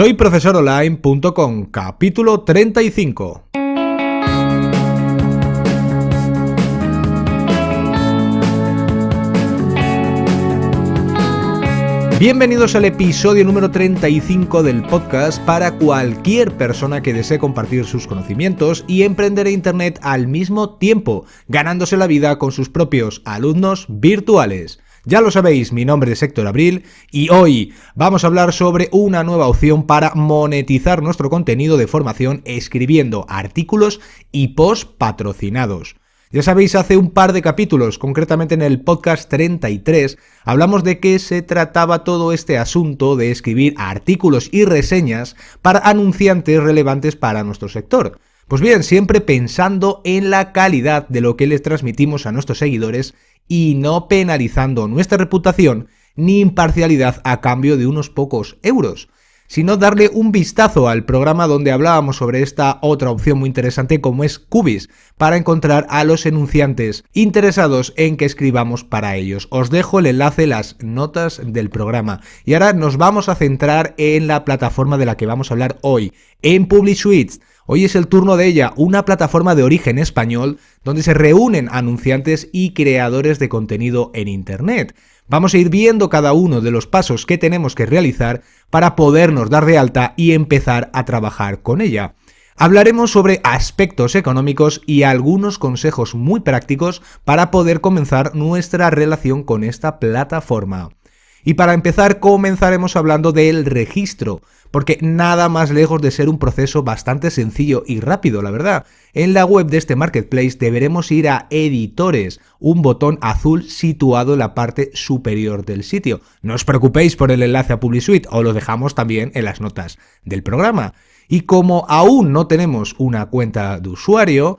Soy profesoronline.com, capítulo 35. Bienvenidos al episodio número 35 del podcast para cualquier persona que desee compartir sus conocimientos y emprender en Internet al mismo tiempo, ganándose la vida con sus propios alumnos virtuales. Ya lo sabéis, mi nombre es Héctor Abril y hoy vamos a hablar sobre una nueva opción para monetizar nuestro contenido de formación escribiendo artículos y post patrocinados. Ya sabéis, hace un par de capítulos, concretamente en el podcast 33, hablamos de qué se trataba todo este asunto de escribir artículos y reseñas para anunciantes relevantes para nuestro sector. Pues bien, siempre pensando en la calidad de lo que les transmitimos a nuestros seguidores y no penalizando nuestra reputación ni imparcialidad a cambio de unos pocos euros sino darle un vistazo al programa donde hablábamos sobre esta otra opción muy interesante como es Cubis, para encontrar a los enunciantes interesados en que escribamos para ellos. Os dejo el enlace, las notas del programa. Y ahora nos vamos a centrar en la plataforma de la que vamos a hablar hoy, en PubliSuites. Hoy es el turno de ella, una plataforma de origen español donde se reúnen anunciantes y creadores de contenido en Internet. Vamos a ir viendo cada uno de los pasos que tenemos que realizar para podernos dar de alta y empezar a trabajar con ella. Hablaremos sobre aspectos económicos y algunos consejos muy prácticos para poder comenzar nuestra relación con esta plataforma. Y para empezar comenzaremos hablando del registro, porque nada más lejos de ser un proceso bastante sencillo y rápido, la verdad. En la web de este marketplace deberemos ir a editores, un botón azul situado en la parte superior del sitio. No os preocupéis por el enlace a PubliSuite, os lo dejamos también en las notas del programa. Y como aún no tenemos una cuenta de usuario,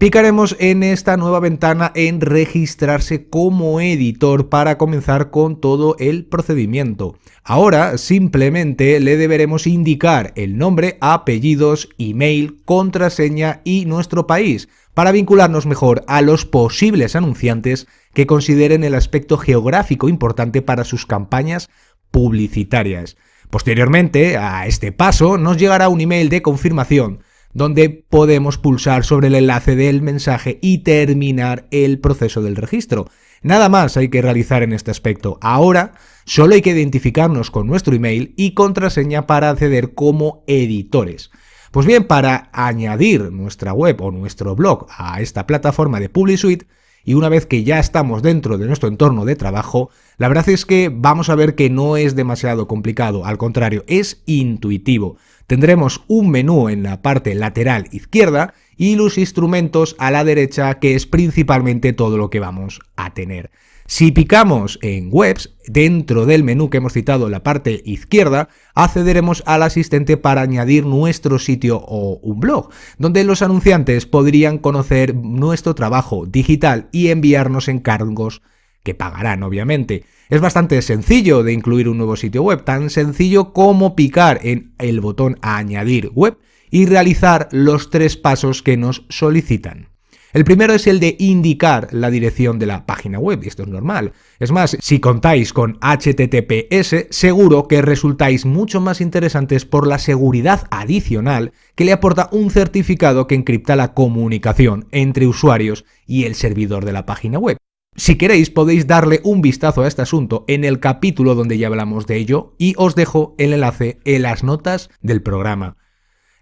Picaremos en esta nueva ventana en registrarse como editor para comenzar con todo el procedimiento. Ahora simplemente le deberemos indicar el nombre, apellidos, email, contraseña y nuestro país para vincularnos mejor a los posibles anunciantes que consideren el aspecto geográfico importante para sus campañas publicitarias. Posteriormente a este paso nos llegará un email de confirmación donde podemos pulsar sobre el enlace del mensaje y terminar el proceso del registro. Nada más hay que realizar en este aspecto. Ahora solo hay que identificarnos con nuestro email y contraseña para acceder como editores. Pues bien, para añadir nuestra web o nuestro blog a esta plataforma de PubliSuite, y una vez que ya estamos dentro de nuestro entorno de trabajo, la verdad es que vamos a ver que no es demasiado complicado, al contrario, es intuitivo. Tendremos un menú en la parte lateral izquierda y los instrumentos a la derecha, que es principalmente todo lo que vamos a tener. Si picamos en Webs, dentro del menú que hemos citado en la parte izquierda, accederemos al asistente para añadir nuestro sitio o un blog, donde los anunciantes podrían conocer nuestro trabajo digital y enviarnos encargos que pagarán obviamente. Es bastante sencillo de incluir un nuevo sitio web, tan sencillo como picar en el botón añadir web y realizar los tres pasos que nos solicitan. El primero es el de indicar la dirección de la página web, y esto es normal. Es más, si contáis con HTTPS, seguro que resultáis mucho más interesantes por la seguridad adicional que le aporta un certificado que encripta la comunicación entre usuarios y el servidor de la página web. Si queréis podéis darle un vistazo a este asunto en el capítulo donde ya hablamos de ello y os dejo el enlace en las notas del programa.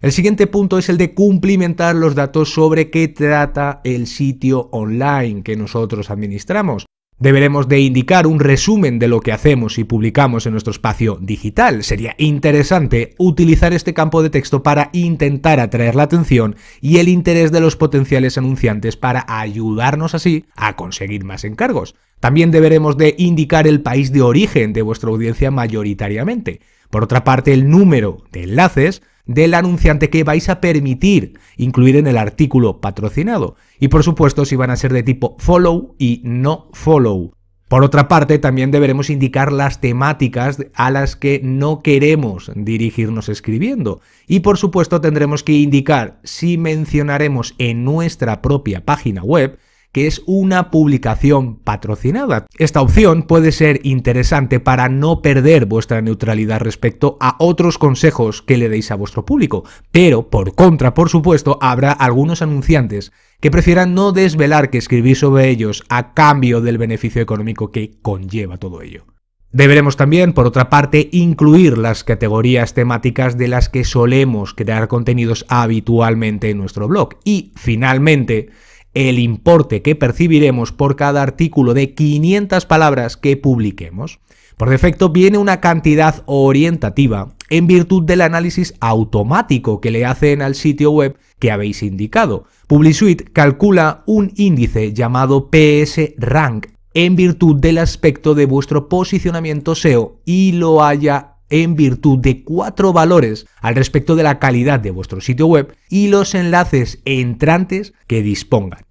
El siguiente punto es el de cumplimentar los datos sobre qué trata el sitio online que nosotros administramos. Deberemos de indicar un resumen de lo que hacemos y publicamos en nuestro espacio digital. Sería interesante utilizar este campo de texto para intentar atraer la atención y el interés de los potenciales anunciantes para ayudarnos así a conseguir más encargos. También deberemos de indicar el país de origen de vuestra audiencia mayoritariamente. Por otra parte, el número de enlaces del anunciante que vais a permitir incluir en el artículo patrocinado. Y por supuesto si van a ser de tipo follow y no follow. Por otra parte, también deberemos indicar las temáticas a las que no queremos dirigirnos escribiendo. Y por supuesto tendremos que indicar si mencionaremos en nuestra propia página web que es una publicación patrocinada. Esta opción puede ser interesante para no perder vuestra neutralidad respecto a otros consejos que le deis a vuestro público, pero por contra, por supuesto, habrá algunos anunciantes que prefieran no desvelar que escribir sobre ellos a cambio del beneficio económico que conlleva todo ello. Deberemos también, por otra parte, incluir las categorías temáticas de las que solemos crear contenidos habitualmente en nuestro blog. Y, finalmente, el importe que percibiremos por cada artículo de 500 palabras que publiquemos. Por defecto viene una cantidad orientativa en virtud del análisis automático que le hacen al sitio web que habéis indicado. PubliSuite calcula un índice llamado PS Rank en virtud del aspecto de vuestro posicionamiento SEO y lo haya en virtud de cuatro valores al respecto de la calidad de vuestro sitio web y los enlaces entrantes que dispongan.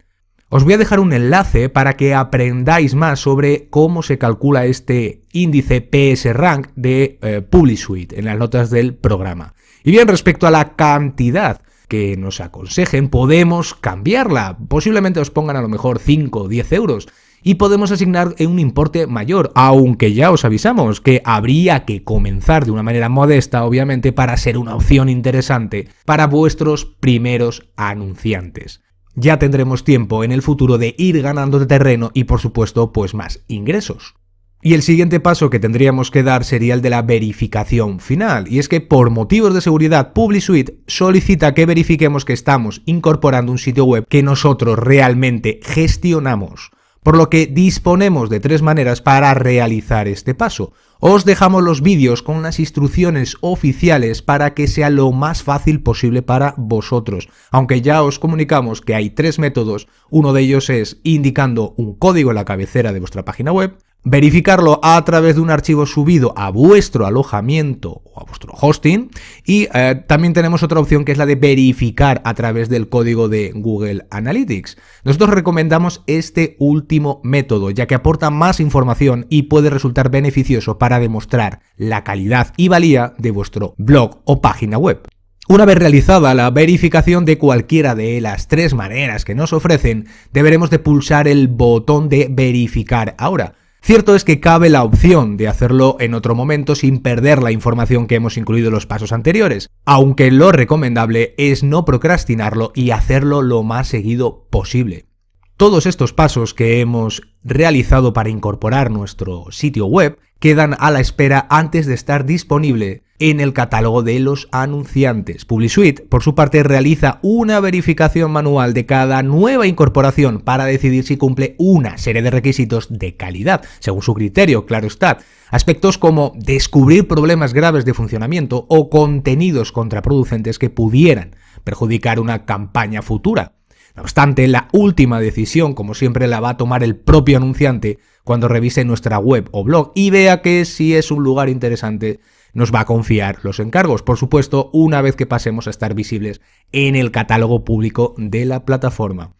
Os voy a dejar un enlace para que aprendáis más sobre cómo se calcula este índice PS Rank de eh, PubliSuite en las notas del programa. Y bien, respecto a la cantidad que nos aconsejen, podemos cambiarla. Posiblemente os pongan a lo mejor 5 o 10 euros y podemos asignar un importe mayor, aunque ya os avisamos que habría que comenzar de una manera modesta, obviamente, para ser una opción interesante para vuestros primeros anunciantes. Ya tendremos tiempo en el futuro de ir ganando de terreno y por supuesto pues más ingresos. Y el siguiente paso que tendríamos que dar sería el de la verificación final, y es que por motivos de seguridad PubliSuite solicita que verifiquemos que estamos incorporando un sitio web que nosotros realmente gestionamos por lo que disponemos de tres maneras para realizar este paso. Os dejamos los vídeos con las instrucciones oficiales para que sea lo más fácil posible para vosotros, aunque ya os comunicamos que hay tres métodos, uno de ellos es indicando un código en la cabecera de vuestra página web, verificarlo a través de un archivo subido a vuestro alojamiento o a vuestro hosting y eh, también tenemos otra opción que es la de verificar a través del código de Google Analytics. Nosotros recomendamos este último método ya que aporta más información y puede resultar beneficioso para demostrar la calidad y valía de vuestro blog o página web. Una vez realizada la verificación de cualquiera de las tres maneras que nos ofrecen, deberemos de pulsar el botón de verificar ahora Cierto es que cabe la opción de hacerlo en otro momento sin perder la información que hemos incluido en los pasos anteriores, aunque lo recomendable es no procrastinarlo y hacerlo lo más seguido posible. Todos estos pasos que hemos realizado para incorporar nuestro sitio web quedan a la espera antes de estar disponible en el catálogo de los anunciantes. PubliSuite, por su parte, realiza una verificación manual de cada nueva incorporación para decidir si cumple una serie de requisitos de calidad, según su criterio, claro está. Aspectos como descubrir problemas graves de funcionamiento o contenidos contraproducentes que pudieran perjudicar una campaña futura. No obstante, la última decisión, como siempre, la va a tomar el propio anunciante cuando revise nuestra web o blog y vea que si es un lugar interesante nos va a confiar los encargos, por supuesto, una vez que pasemos a estar visibles en el catálogo público de la plataforma.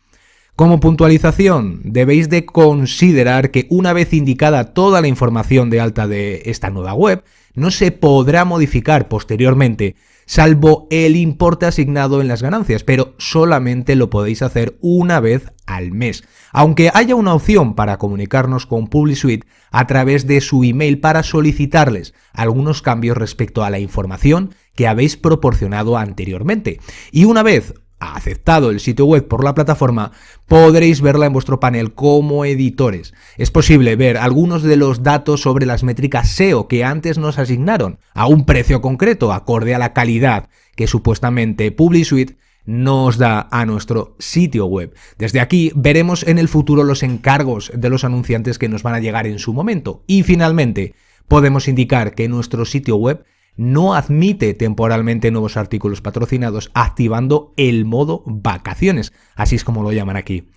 Como puntualización, debéis de considerar que una vez indicada toda la información de alta de esta nueva web, no se podrá modificar posteriormente salvo el importe asignado en las ganancias, pero solamente lo podéis hacer una vez al mes. Aunque haya una opción para comunicarnos con PubliSuite a través de su email para solicitarles algunos cambios respecto a la información que habéis proporcionado anteriormente. Y una vez aceptado el sitio web por la plataforma, podréis verla en vuestro panel como editores. Es posible ver algunos de los datos sobre las métricas SEO que antes nos asignaron a un precio concreto acorde a la calidad que supuestamente PubliSuite nos da a nuestro sitio web. Desde aquí veremos en el futuro los encargos de los anunciantes que nos van a llegar en su momento. Y finalmente, podemos indicar que nuestro sitio web no admite temporalmente nuevos artículos patrocinados activando el modo vacaciones, así es como lo llaman aquí.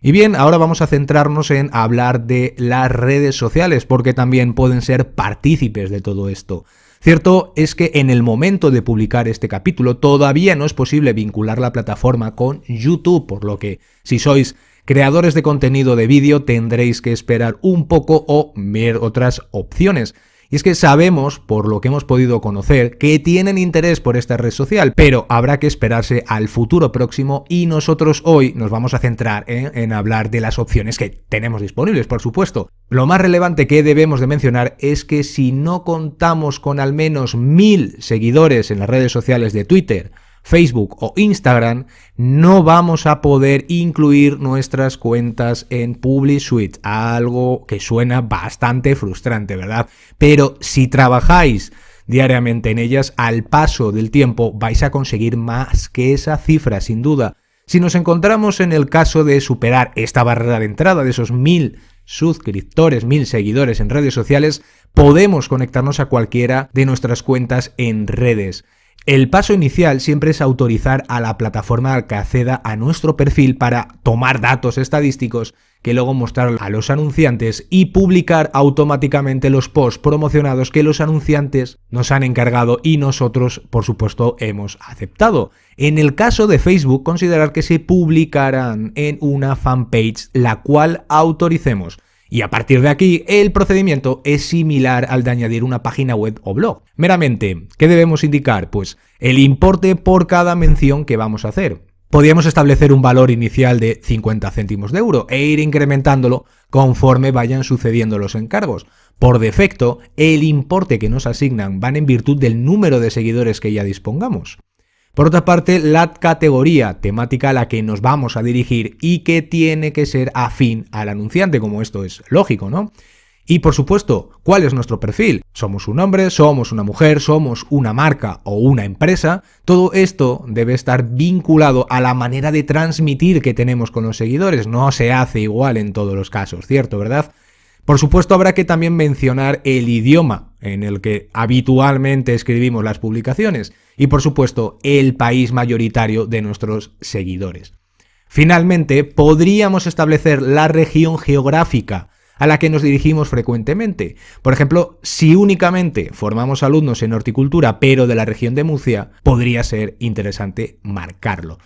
Y bien, ahora vamos a centrarnos en hablar de las redes sociales, porque también pueden ser partícipes de todo esto. Cierto es que en el momento de publicar este capítulo todavía no es posible vincular la plataforma con YouTube, por lo que si sois creadores de contenido de vídeo tendréis que esperar un poco o ver otras opciones. Y es que sabemos, por lo que hemos podido conocer, que tienen interés por esta red social, pero habrá que esperarse al futuro próximo y nosotros hoy nos vamos a centrar en, hablar de las opciones que tenemos disponibles, por supuesto. Lo más relevante que debemos de mencionar es que si no contamos con al menos mil seguidores en las redes sociales de Twitter, Facebook o Instagram, no vamos a poder incluir nuestras cuentas en PubliSuite, algo que suena bastante frustrante, ¿verdad? Pero si trabajáis diariamente en ellas, al paso del tiempo vais a conseguir más que esa cifra, sin duda. Si nos encontramos en el caso de superar esta barrera de entrada de esos mil suscriptores, mil seguidores en redes sociales, podemos conectarnos a cualquiera de nuestras cuentas en redes. El paso inicial siempre es autorizar a la plataforma que acceda a nuestro perfil para tomar datos estadísticos que luego mostrar a los anunciantes y publicar automáticamente los posts promocionados que los anunciantes nos han encargado y nosotros, por supuesto, hemos aceptado. En el caso de Facebook, considerar que se publicarán en una fanpage la cual autoricemos. Y a partir de aquí, el procedimiento es similar al de añadir una página web o blog. Meramente, ¿qué debemos indicar? Pues el importe por cada mención que vamos a hacer. Podríamos establecer un valor inicial de 50 céntimos de euro e ir incrementándolo conforme vayan sucediendo los encargos. Por defecto, el importe que nos asignan van en virtud del número de seguidores que ya dispongamos. Por otra parte, la categoría temática a la que nos vamos a dirigir y que tiene que ser afín al anunciante, como esto es lógico, ¿no? Y por supuesto, ¿cuál es nuestro perfil? ¿Somos un hombre? ¿Somos una mujer? ¿Somos una marca o una empresa? Todo esto debe estar vinculado a la manera de transmitir que tenemos con los seguidores. No se hace igual en todos los casos, ¿cierto? ¿Verdad? Por supuesto habrá que también mencionar el idioma en el que habitualmente escribimos las publicaciones y por supuesto el país mayoritario de nuestros seguidores. Finalmente, podríamos establecer la región geográfica a la que nos dirigimos frecuentemente. Por ejemplo, si únicamente formamos alumnos en horticultura pero de la región de Murcia, podría ser interesante marcarlo.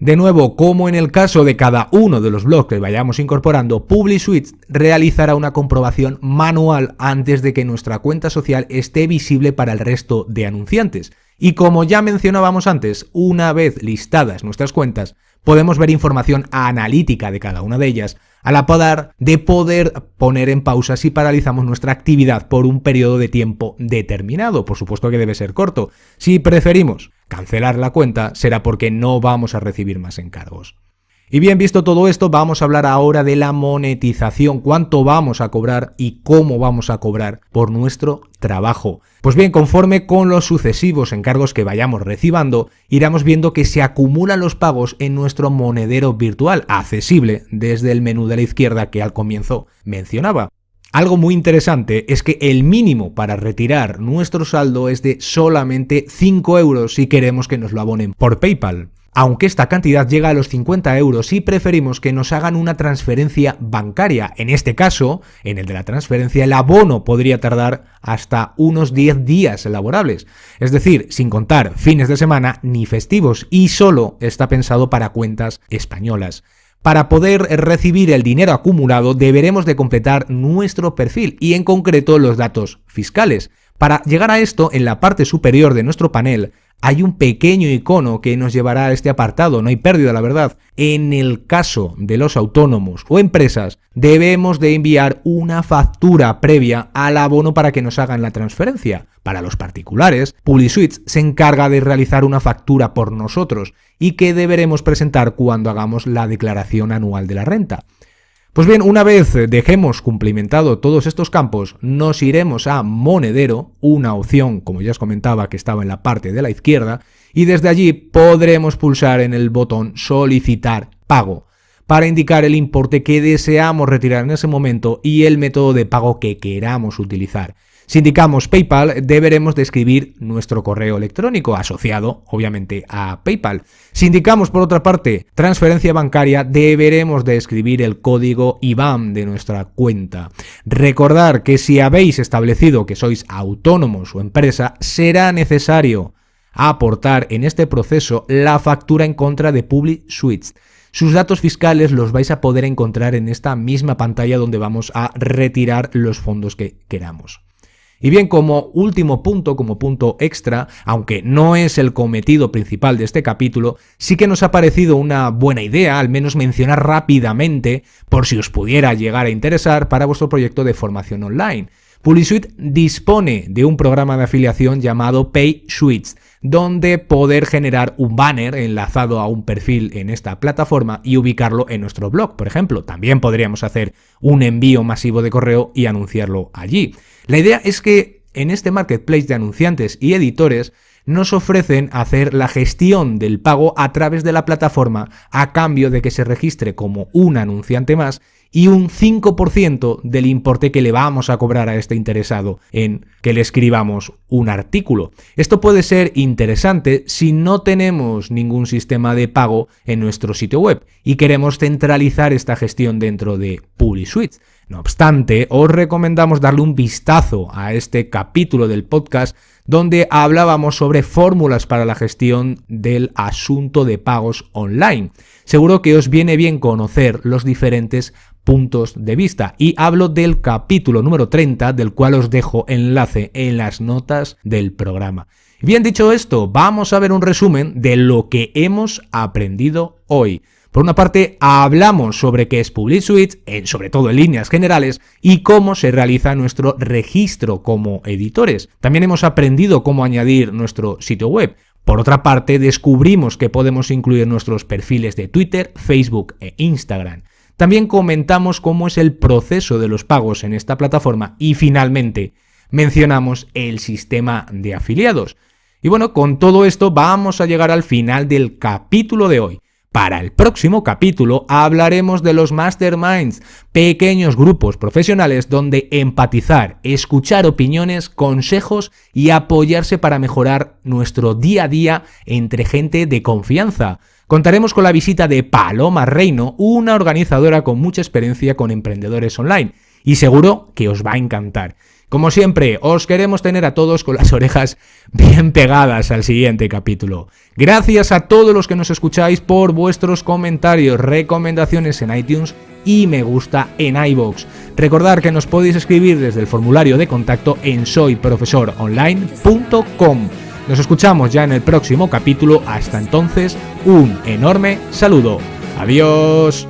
De nuevo, como en el caso de cada uno de los blogs que vayamos incorporando, PubliSuite realizará una comprobación manual antes de que nuestra cuenta social esté visible para el resto de anunciantes. Y como ya mencionábamos antes, una vez listadas nuestras cuentas, podemos ver información analítica de cada una de ellas, a la par de poder poner en pausa si paralizamos nuestra actividad por un periodo de tiempo determinado. Por supuesto que debe ser corto. Si preferimos cancelar la cuenta, será porque no vamos a recibir más encargos. Y bien visto todo esto, vamos a hablar ahora de la monetización, cuánto vamos a cobrar y cómo vamos a cobrar por nuestro trabajo. Pues bien, conforme con los sucesivos encargos que vayamos recibiendo, iremos viendo que se acumulan los pagos en nuestro monedero virtual, accesible desde el menú de la izquierda que al comienzo mencionaba. Algo muy interesante es que el mínimo para retirar nuestro saldo es de solamente 5 euros si queremos que nos lo abonen por PayPal aunque esta cantidad llega a los 50 euros y preferimos que nos hagan una transferencia bancaria. En este caso, en el de la transferencia, el abono podría tardar hasta unos 10 días laborables, es decir, sin contar fines de semana ni festivos, y solo está pensado para cuentas españolas. Para poder recibir el dinero acumulado deberemos de completar nuestro perfil y en concreto los datos fiscales. Para llegar a esto, en la parte superior de nuestro panel hay un pequeño icono que nos llevará a este apartado, no hay pérdida, la verdad. En el caso de los autónomos o empresas, debemos de enviar una factura previa al abono para que nos hagan la transferencia. Para los particulares, PubliSuite se encarga de realizar una factura por nosotros y que deberemos presentar cuando hagamos la declaración anual de la renta. Pues bien, una vez dejemos cumplimentado todos estos campos, nos iremos a Monedero, una opción, como ya os comentaba, que estaba en la parte de la izquierda, y desde allí podremos pulsar en el botón Solicitar pago para indicar el importe que deseamos retirar en ese momento y el método de pago que queramos utilizar. Si indicamos PayPal, deberemos de escribir nuestro correo electrónico asociado, obviamente, a PayPal. Si indicamos, por otra parte, transferencia bancaria, deberemos de escribir el código IBAN de nuestra cuenta. Recordar que si habéis establecido que sois autónomos o empresa, será necesario aportar en este proceso la factura en contra de PubliSuite. Sus datos fiscales los vais a poder encontrar en esta misma pantalla donde vamos a retirar los fondos que queramos. Y bien, como último punto, como punto extra, aunque no es el cometido principal de este capítulo, sí que nos ha parecido una buena idea, al menos mencionar rápidamente, por si os pudiera llegar a interesar, para vuestro proyecto de formación online. PuliSuite dispone de un programa de afiliación llamado PaySuites, donde poder generar un banner enlazado a un perfil en esta plataforma y ubicarlo en nuestro blog, por ejemplo. También podríamos hacer un envío masivo de correo y anunciarlo allí. La idea es que en este marketplace de anunciantes y editores nos ofrecen hacer la gestión del pago a través de la plataforma a cambio de que se registre como un anunciante más y un 5% del importe que le vamos a cobrar a este interesado en que le escribamos un artículo. Esto puede ser interesante si no tenemos ningún sistema de pago en nuestro sitio web y queremos centralizar esta gestión dentro de PuliSuite. No obstante, os recomendamos darle un vistazo a este capítulo del podcast donde hablábamos sobre fórmulas para la gestión del asunto de pagos online. Seguro que os viene bien conocer los diferentes puntos de vista y hablo del capítulo número 30 del cual os dejo enlace en las notas del programa. Bien dicho esto, vamos a ver un resumen de lo que hemos aprendido hoy. Por una parte, hablamos sobre qué es PubliSuite, sobre todo en líneas generales, y cómo se realiza nuestro registro como editores. También hemos aprendido cómo añadir nuestro sitio web. Por otra parte, descubrimos que podemos incluir nuestros perfiles de Twitter, Facebook e Instagram. También comentamos cómo es el proceso de los pagos en esta plataforma y finalmente mencionamos el sistema de afiliados. Y bueno, con todo esto vamos a llegar al final del capítulo de hoy. Para el próximo capítulo hablaremos de los masterminds, pequeños grupos profesionales donde empatizar, escuchar opiniones, consejos y apoyarse para mejorar nuestro día a día entre gente de confianza. Contaremos con la visita de Paloma Reino, una organizadora con mucha experiencia con emprendedores online, y seguro que os va a encantar. Como siempre, os queremos tener a todos con las orejas bien pegadas al siguiente capítulo. Gracias a todos los que nos escucháis por vuestros comentarios, recomendaciones en iTunes y me gusta en iBox. Recordad que nos podéis escribir desde el formulario de contacto en soyprofesoronline.com. Nos escuchamos ya en el próximo capítulo. Hasta entonces, un enorme saludo. Adiós.